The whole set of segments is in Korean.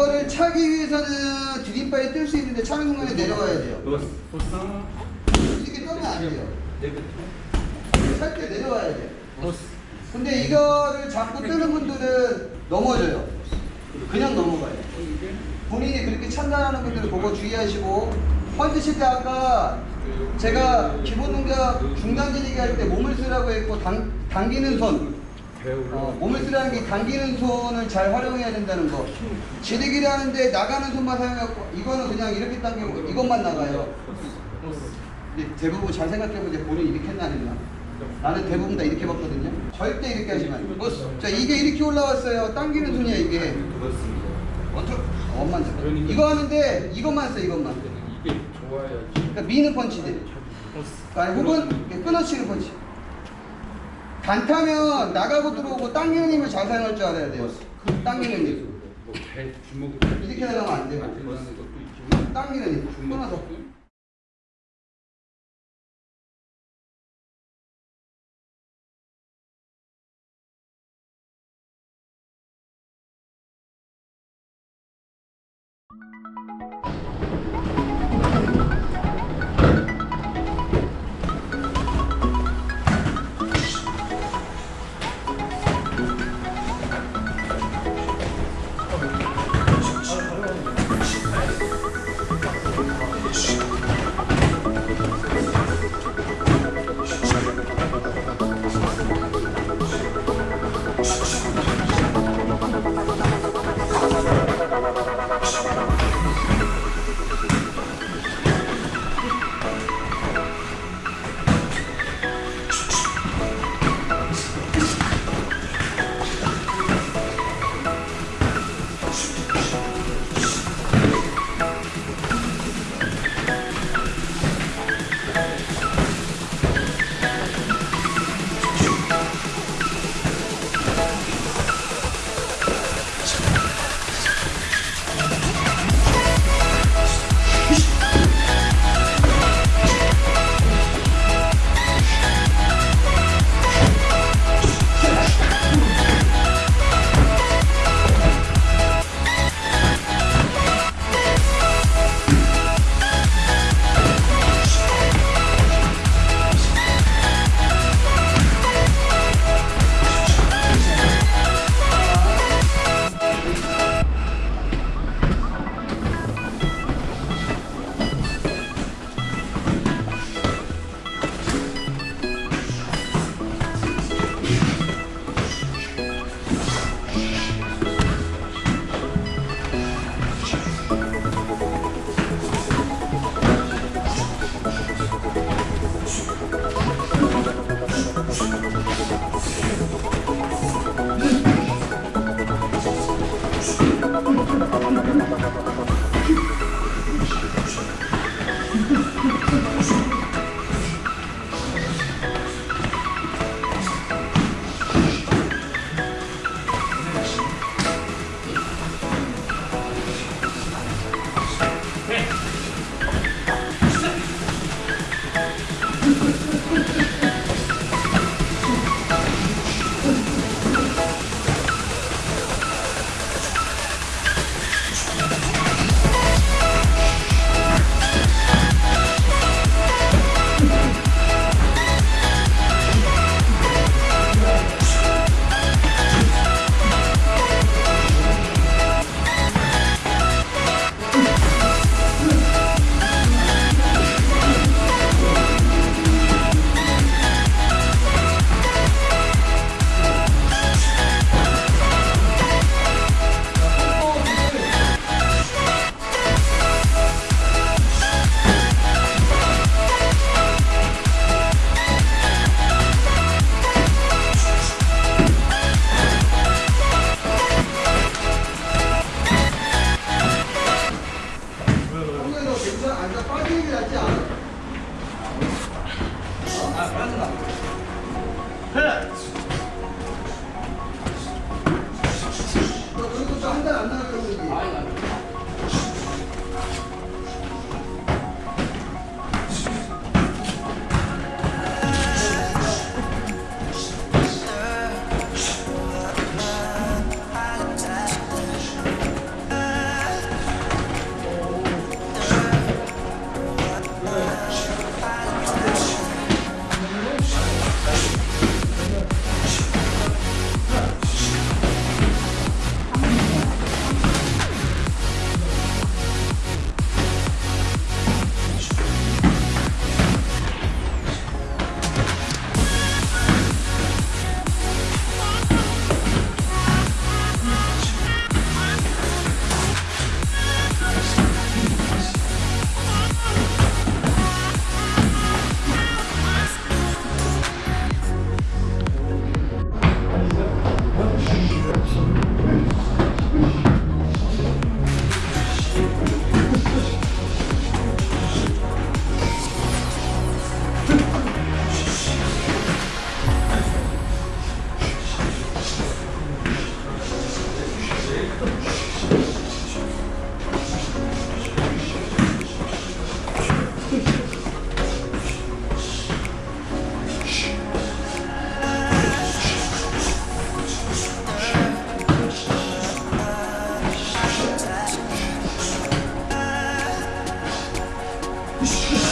이거를 차기 위해서는 디딤발이 뜰 수 있는데 차는 순간에 내려가야 돼요. 이렇게 떠면 안 돼요. 살때 내려와야 돼. 근데 이거를 잡고 뜨는 분들은 넘어져요. 그냥 넘어가요. 본인이 그렇게 찬다는 분들은 그거 주의하시고 펀드 칠때 아까 제가 기본 동작 중단 지리기 할 때 몸을 쓰라고 했고 당, 당기는 손 어, 몸을 쓰라는 게 당기는 손을 잘 활용해야 된다는 거. 지리기를 하는데 나가는 손만 사용하고 이거는 그냥 이렇게 당기고 이것만 나가요. 근데 대부분 잘 생각해보세요 본인이 이렇게 했나 안 했나. 나는 대부분 다 이렇게 봤거든요. 절대 이렇게 하지 마요. 자 이게 이렇게 올라왔어요. 당기는 손이야 이게. 원투 원만 써. 이거 하는데 이것만 써 이것만. 이게 좋아야지. 그러니까 미는 펀치들. 아니 혹은 끊어치는 펀치 단타면 나가고 들어오고 잘 사용할 줄 알아야 돼요. 당기는 힘 뭐배 주먹 이렇게 나가면 안 돼요. 힘 끊어서 형에 Shh.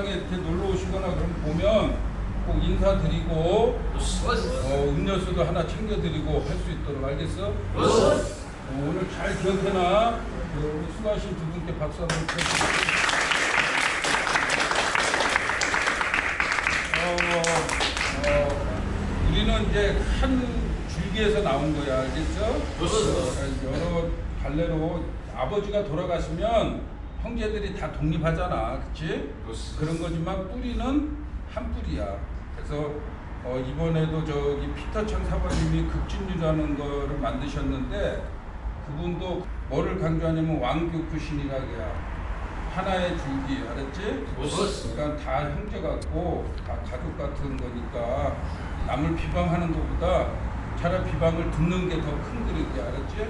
대회장에 이렇게 놀러 오시거나 그럼 보면 꼭 인사드리고 어, 음료수도 하나 챙겨드리고 할 수 있도록 알겠어? 어, 오늘 잘 기억해놔. 어, 우리 수고하신 두 분께 박수 한번 쳐주세요. 어, 어, 우리는 이제 한 줄기에서 나온 거야, 알겠죠? 여러 갈래로 아버지가 돌아가시면 형제들이 다 독립하잖아, 그치? 그런 거지만 뿌리는 한 뿌리야. 그래서 어, 이번에도 저기 피터창 사관님이 극진유라는 거를 만드셨는데 그분도 뭐를 강조하냐면 왕교크 신이라기야. 하나의 줄기 알았지? 그러니까 다 형제 같고 다 가족 같은 거니까 남을 비방하는 것보다 차라리 비방을 듣는 게 더 큰 그릇이야 알았지?